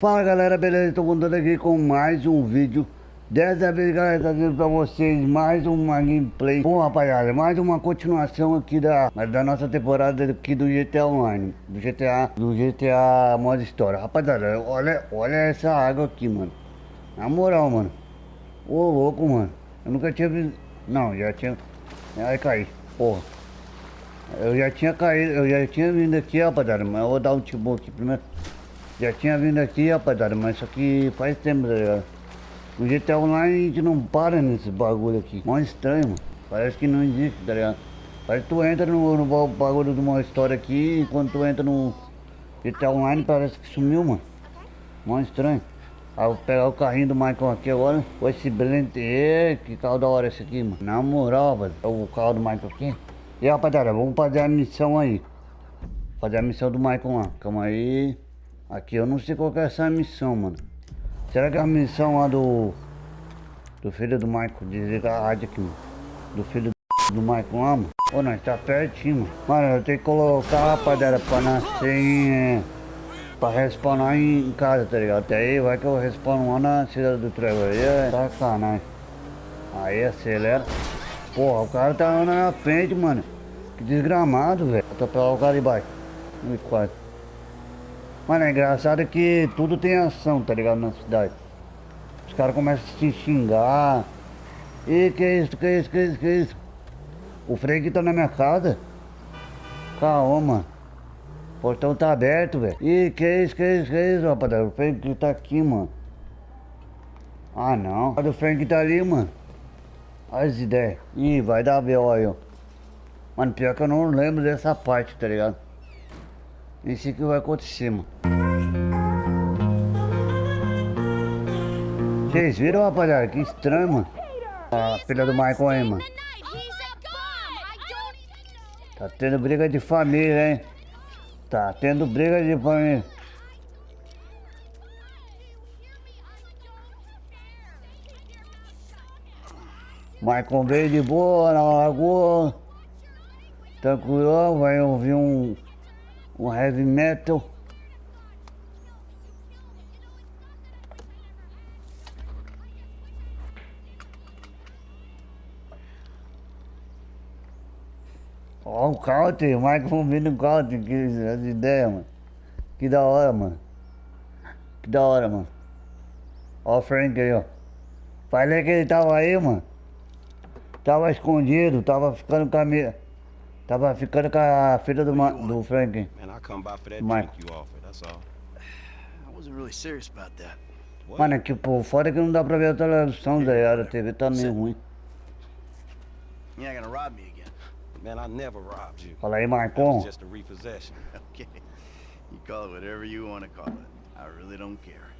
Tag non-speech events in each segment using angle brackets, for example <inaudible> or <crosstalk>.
Fala galera, beleza? Estou contando aqui com mais um vídeo. Dessa vez galera, trazendo pra vocês mais uma gameplay. Bom rapaziada, mais uma continuação aqui da, da nossa temporada aqui do GTA Online. Do GTA, do GTA Modo História. Rapaziada, olha, olha essa água aqui, mano. Na moral, mano. Ô louco, mano. Eu nunca tinha visto Não, já tinha Ai, caí, porra. Eu já tinha caído, eu já tinha vindo aqui, rapaziada Mas eu vou dar um tibum aqui primeiro já tinha vindo aqui, rapaziada, mas isso aqui faz tempo, tá ligado? No GTA Online a gente não para nesse bagulho aqui. Mó estranho, mano. Parece que não existe, tá ligado? Parece que tu entra no, no bagulho de uma história aqui, e quando tu entra no GTA Online parece que sumiu, mano. Mó estranho. Eu vou pegar o carrinho do Michael aqui agora. Com esse brilhante. que carro da hora esse aqui, mano. Na moral, velho. É o carro do Michael aqui. E rapaziada, vamos fazer a missão aí. Fazer a missão do Michael lá. Calma aí. Aqui eu não sei qual é essa missão, mano. Será que é a missão lá do. Do filho do Michael? Desliga a rádio aqui, mano. Do filho do Michael lá, mano. Ô, nós tá pertinho, mano. Mano, eu tenho que colocar, rapaziada, pra nascer em. Pra respawnar em casa, tá ligado? Até aí vai que eu respawno lá na cidade do Trevor. Aí é sacanagem. Aí acelera. Porra, o cara tá na frente, mano. Que desgramado, velho. Atropelar o cara de baixo. 1 Mano, é engraçado que tudo tem ação, tá ligado? Na cidade. Os caras começam a se xingar. E que isso, que isso, que isso, que isso? O freio tá na minha casa. Calma, mano. O portão tá aberto, velho. Ih, que isso, que isso, que isso, rapaziada? O Frank tá aqui, mano. Ah, não. Olha o Frank tá ali, mano. Olha as ideias. Ih, vai dar B.O. aí, ó. Mano, pior que eu não lembro dessa parte, tá ligado? Isso que vai acontecer, mano. Vocês viram, rapaziada? Que estranho, mano. A filha do Michael aí, mano. Tá tendo briga de família, hein? Tá tendo briga de família. Michael veio de boa na lagoa. Tranquilo, vai ouvir um um heavy metal. Ó, o country, o Michael vindo no country, que as ideias, mano. Que da hora, mano. Que da hora, mano. Ó o Frank aí, ó. Falei que ele tava aí, mano. Tava escondido, tava ficando com a minha... Tava ficando com a filha do, Ma do Frank. Mano, é que pô, fora que não dá pra ver a televisão, Zé, a TV tá meio ruim. You're not gonna rob me again. Man, I never robbed you. Fala aí, Marcon. just a repossession. <laughs> Okay. You call it whatever you want to call it. I really don't care.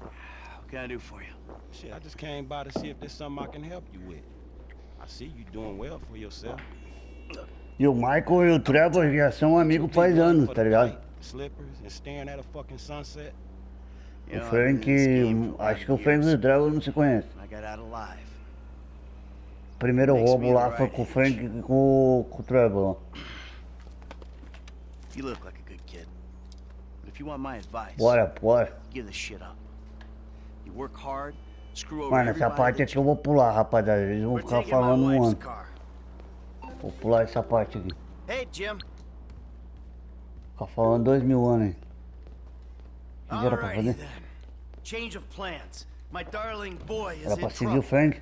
What can I do for you? Shit, I just came by to see if there's something I can help you with. I see you doing well for yourself. E o Michael e o Trevor já são amigos faz anos, tá ligado? O Frank, acho que o Frank e o Trevor não se conhecem. Primeiro roubo lá foi com o Frank e com, com o Trevor. Bora, bora. You work hard, Mano, essa parte aqui eu vou pular, rapaziada. Eles vão ficar falando um ano. Vou pular essa parte aqui. Hey, Jim. Ficar falando dois mil anos aí. O que era pra fazer? Change of plans. My darling boy is Era pra seguir o Frank.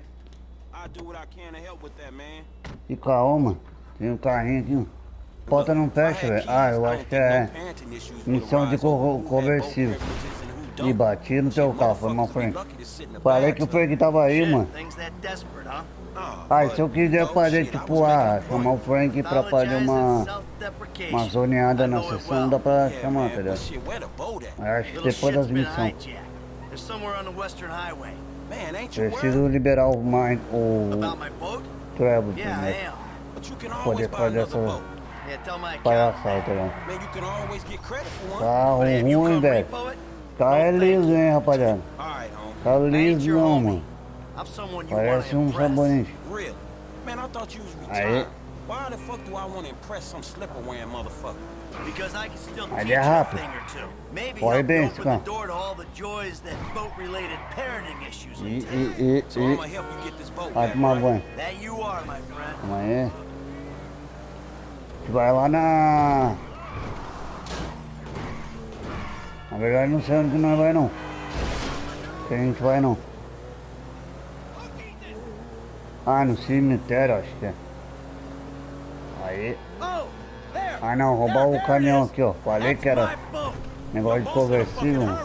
E calma, tem um carrinho aqui. Porta não fecha, velho. Ah, eu acho que é missão de co conversível. E bati no teu carro, foi mal, Frank. Falei que o Frank tava aí, mano. Ah, se eu quiser fazer, tipo, ah, chamar o Frank pra fazer uma... Uma zoneada na sessão, dá pra chamar, tá ligado? Acho que depois das missões. Preciso liberar o Mike, o... Trevor primeiro. Poder fazer essa... Palhaçada, tá ligado? Carro ruim, velho. Tá é liso, hein, rapaziada. Tá liso não, mano. Parece um sabonete. Aí. Because I can still Mas teach ele é you a rápido. thing or two. Maybe Corre bem, you esse open cara. the door to all the joys that boat-related parenting issues E, entail. e, e, e. gonna help you get this boat Vai tomar banho. That you are, my friend. Calma aí. A gente vai lá na. Na verdade não sei onde nós vai não. Que a gente vai não. Ah, no cemitério acho que é. Aí. Ah não, roubar o caminhão aqui ó. Falei que era negócio de conversível.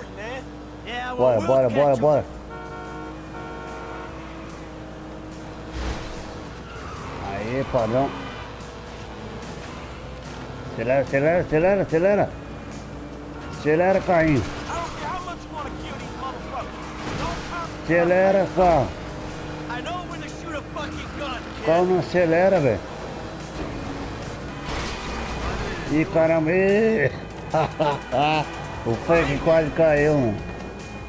Bora, bora, bora, bora. Aí, padrão. Acelera, acelera, acelera, acelera. Acelera, come Acelera, carro. I know when to shoot a fucking gun, O kid. carro não acelera, velho. Ih, caramba. <laughs> O Frank quase caiu, mano.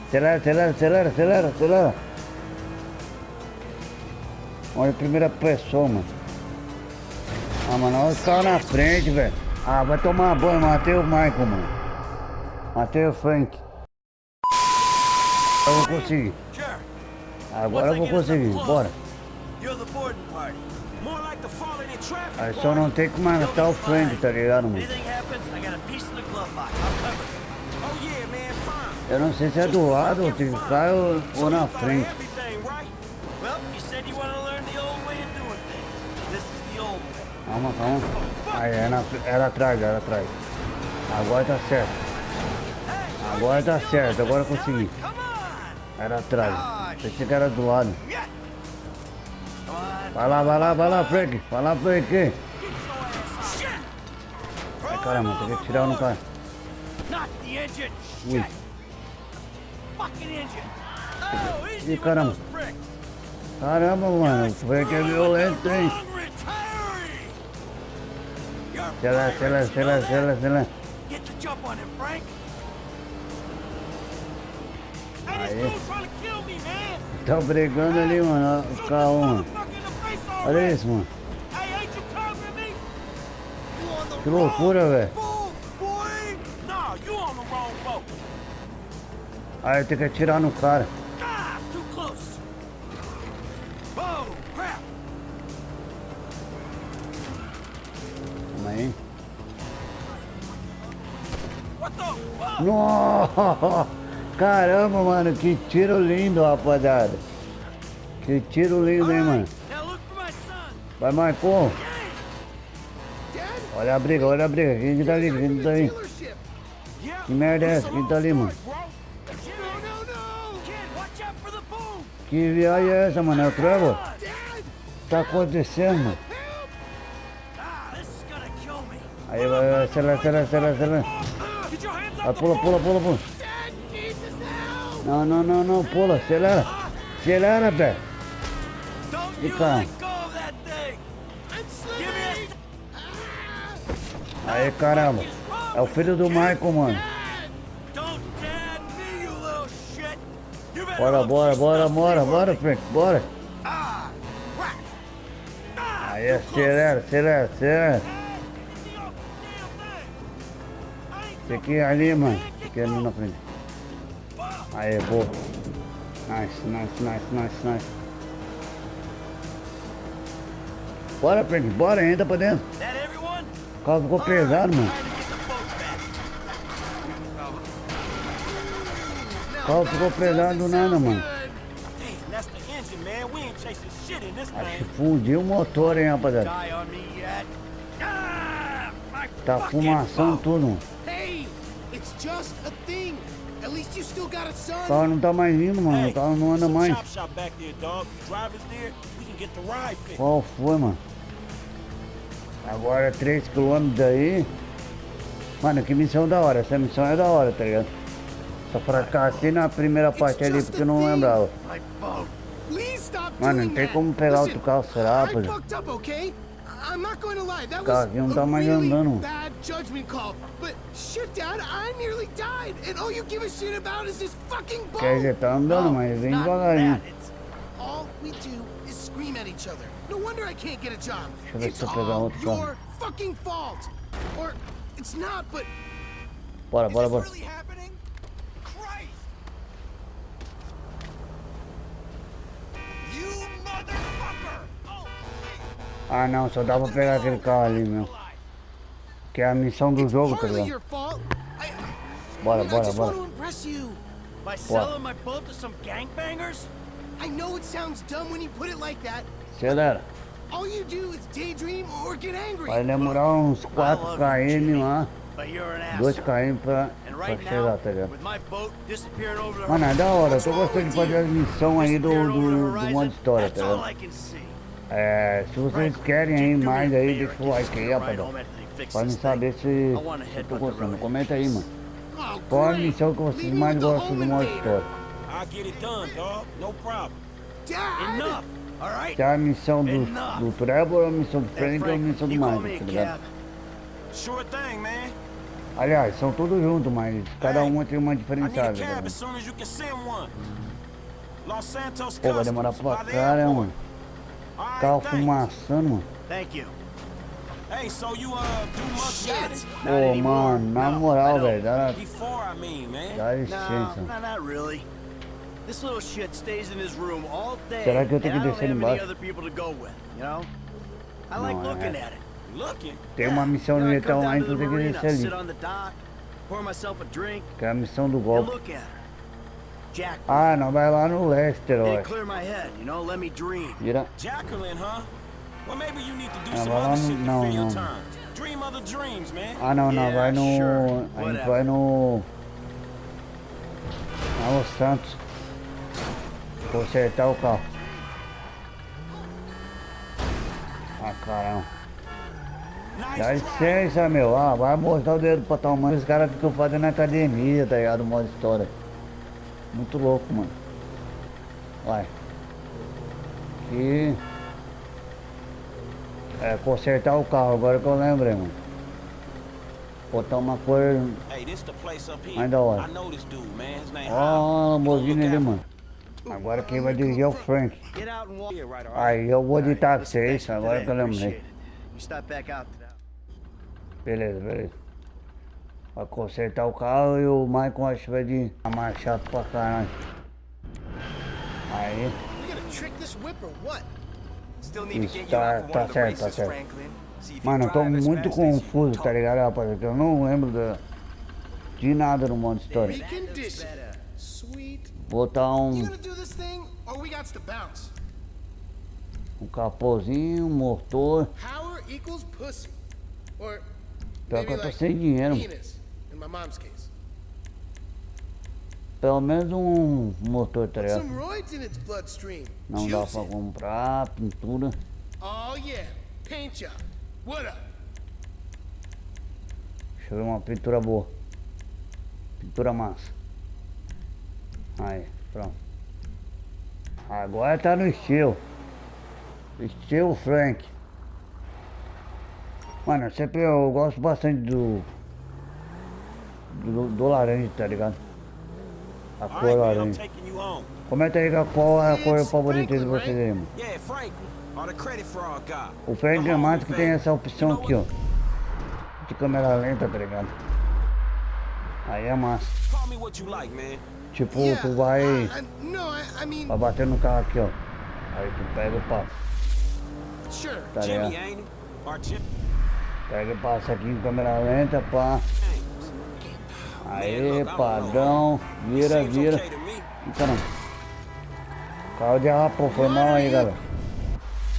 Acelera, acelera, acelera, acelera, acelera. Olha a primeira pessoa, mano. Ah, mano, olha os caras na frente, velho. Ah, vai tomar banho, matei o Michael, mano. Matei o Frank. Eu vou conseguir. Agora eu vou conseguir, bora. Aí só não tem que matar o Frank, tá ligado, mano? Eu não sei se é do lado ou que ficar ou, na frente. Calma, calma. Aí, era, era atrás, era atrás. Agora tá certo. Agora tá certo, agora consegui. Era atrás. Pensei que era do lado. Vai lá, vai lá, vai lá, Frank. Vai lá, Frank. Ai, caramba, tem que tirar no cara. Ui. Ih, caramba. Caramba, mano. O Frank é violento, hein? You're Acelera, acelera, pirates, you acelera, know that? acelera, acelera. Get the jump on him, Frank. Man. Tá brigando ali, mano. O carro, mano. Olha isso, mano. Que loucura, velho. Aí tem que atirar no cara. Too close. Crap. Calma aí. Nossa! Caramba, mano, que tiro lindo, rapaziada. Que tiro lindo, hein, mano. Vai, Marcon. Olha a briga, olha a briga. Quem que tá ali? Quem que tá ali? Que merda é essa? Quem tá ali, mano? Que viagem é essa, mano? É o Trevor? Tá acontecendo, mano? Aí vai, vai, acelera, acelera, acelera, acelera. Vai, pula, pula, pula, pula. Não, não, não, não, pula, acelera. Acelera, velho. E you cara? let go of that thing. Give me a Aí, caramba. É o filho do Michael, mano. Bora, bora, bora, bora, bora, Frank, bora. Ah. Ah, Aí, too close. acelera, acelera, acelera. Esse aqui é ali, mano. Esse aqui é ali na frente. Aí, boa. Nice, nice, nice, nice, nice. Bora, Frank, bora, entra pra dentro. O carro ficou pesado, mano. O carro ficou pesado do nada, mano. Acho que fundiu o motor, hein, rapaziada. Ah, Tá fumação tudo, mano. O carro não tá mais indo, mano. O carro não anda mais. Qual foi, mano? Agora 3km daí. Mano, que missão da hora. Essa missão é da hora, tá ligado? Só fracassei na primeira parte ali porque eu não lembrava. Mano, não tem como pegar outro carro, será, I rapaziada? fucked up, okay? I'm not going to lie. That Cara, was aqui não tá a really andando. bad judgment call. But shit, Dad, I nearly died, and all you give a shit about is this fucking boat. Quer dizer, tá andando, oh, mas vem Not devagarinho. All we do is scream at each other. No wonder I can't get a job. It's se all your fucking fault. Or It's not, but Bora, bora, bora. really happening? Christ! You motherfucker! Ah não, só dá pra pegar aquele carro ali, meu. Que é a missão do jogo, tá ligado? Bora, bora, bora. By selling my boat to some gangbangers? I know it sounds dumb when you put it like that. Acelera. All you do is daydream or get angry. Vai demorar uns 4 km lá, But you're an 2 asshole. km pra, pra chegar, tá ligado? Mano, é da hora, eu tô gostando de fazer you? missões aí do, do, do modo história, tá ligado? É, se vocês querem aí mais aí, deixa o like aí, me a ride rapadão. home after they fix Pra me saber se eu tô gostando. Comenta aí, mano. Qual a missão que vocês mais gostam do modo história? Se é a missão do, do Trevor, a missão do Frank ou a missão do me tá ligado? Aliás, são todos juntos, mas cada um tem uma diferenciada, tá Pô, vai demorar pra by Carro fumaçando, mano. Thank you. Hey, so you uh do much? Shit! Pô, mano, na No, moral, velho, dá, Before I mean, man. dá No, licença. no, not really. This little shit stays in his room all day. Será que eu tenho que descer embaixo? other people to go with, you know? I like Não, looking é. at it. Looking. Tem uma missão no Vietão lá, então the tem que descer sit ali. on the dock, pour myself a drink, Que é a missão do golpe. Ah, não, vai lá no Lester, ó. Vira. Ah, vai lá no- não, não. time. Dream other dreams, man. Ah, não, não, vai no. A gente vai no. Na Los Santos. Consertar o carro. Ah, caramba. Dá licença, meu. Ah, vai mostrar o dedo pra tua mãe. Os caras ficam fazendo academia, tá ligado? Modo história. Muito louco, mano. Vai. Aqui. É, consertar o carro, agora que eu lembrei, mano. Botar uma cor. Here. Ainda hora. Ó, a Lamborghini ali, mano. Agora quem vai dirigir é o Frank. Aí eu vou de táxi, é isso? Agora que eu lembrei. appreciate it. You stop back out to that. Beleza, beleza. Vai consertar o carro e o Michael acho que vai de marchar pra caralho. Aí, you tá- tá one of the certo, tá certo. Mano, eu tô muito confuso, tá ligado, rapaziada? Eu não lembro da, de nada no modo história. Botar um, gonna do this thing or we got to bounce? um capôzinho, um motor. Power equals pussy. Or Pior que eu tô sem dinheiro. Penis in my mom's case. Pelo menos um motor, bloodstream. Não dá pra comprar, pintura. Oh yeah, paint job. What up? Deixa eu ver uma pintura boa. Pintura massa. Aí, pronto. Agora tá no estilo. Estilo Frank. Mano, eu sempre eu gosto bastante do. Do, do laranja, tá ligado? A cor laranja. Comenta aí qual é a cor favorita de vocês aí, mano. Yeah, Frank. Or the credit fraud guy. O mais que tem essa opção aqui, ó. De câmera lenta, tá ligado? Aí é massa. Call me what you like, man. Tipo, tu vai. Vai bater no carro aqui, ó. Aí tu pega e passa. sure. Tá ligado? Pega e passa aqui em câmera lenta, pá. James. Don't padrão. Vira, vira. caramba. Carro de rapô, foi mal aí, galera.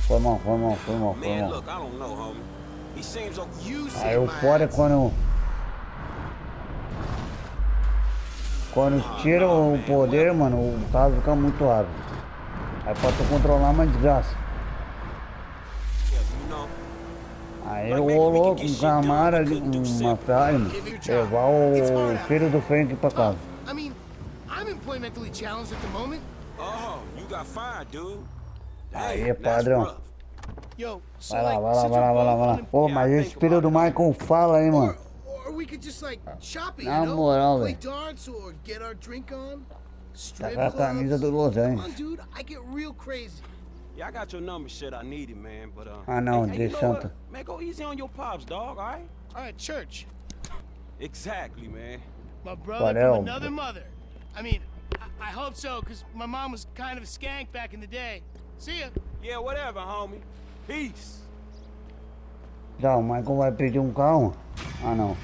Foi mal, foi mal, foi mal, foi mal. é ass. quando. Quando tira o poder, mano, o carro fica muito rápido. Aí pra tu controlar é uma desgraça. Yeah, you know. Aí eu rolou com um camara, uma mano, levar o filho do Frank pra casa. I mean, I'm employmentally challenged at the moment. Oh, you got fired, dude. Aí, that's padrão. Vai lá, vai lá, vai lá, vai lá, vai lá. Pô, mas esse filho do Michael fala aí, mano. Na moral, Play velho. Tá Strip com a camisa do Los Angeles. I. Yeah, I got your number, shit. I need it, man. But uh. Ah, não, hey, hey, you de know what? Man, go easy on your pops, dog. All right. All right, church. Exactly, man. My brother from another mother. I mean, I, I hope so, because my mom was kind of a skank back in the day. See ya. Yeah, whatever, homie. Peace. Já, o Michael vai pedir um carro? Ah, não.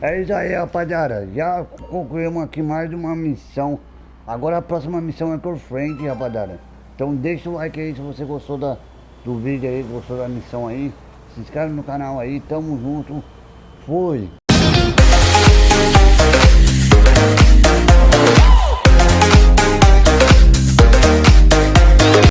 É isso aí, rapaziada. Já concluímos aqui mais uma missão. Agora a próxima missão é por frente, rapaziada. Então deixa o like aí se você gostou da, do vídeo aí, gostou da missão aí. Se inscreve no canal aí, tamo junto. Fui.